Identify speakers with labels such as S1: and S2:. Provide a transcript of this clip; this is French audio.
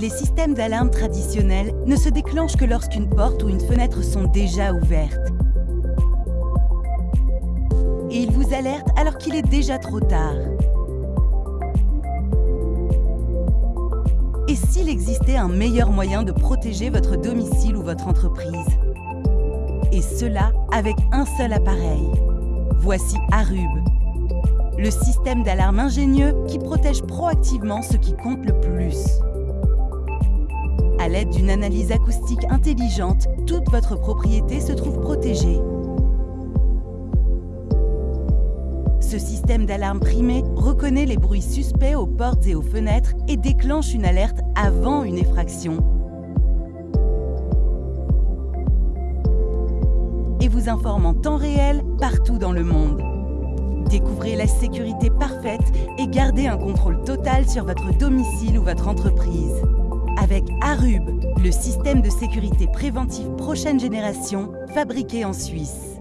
S1: Les systèmes d'alarme traditionnels ne se déclenchent que lorsqu'une porte ou une fenêtre sont déjà ouvertes. Et ils vous alertent alors qu'il est déjà trop tard. Et s'il existait un meilleur moyen de protéger votre domicile ou votre entreprise? Et cela avec un seul appareil. Voici Arub, le système d'alarme ingénieux qui protège proactivement ce qui compte le plus. À l'aide d'une analyse acoustique intelligente, toute votre propriété se trouve protégée. Ce système d'alarme primé reconnaît les bruits suspects aux portes et aux fenêtres et déclenche une alerte avant une effraction. Et vous informe en temps réel partout dans le monde. Découvrez la sécurité parfaite et gardez un contrôle total sur votre domicile ou votre entreprise. Avec Arub, le système de sécurité préventive prochaine génération, fabriqué en Suisse.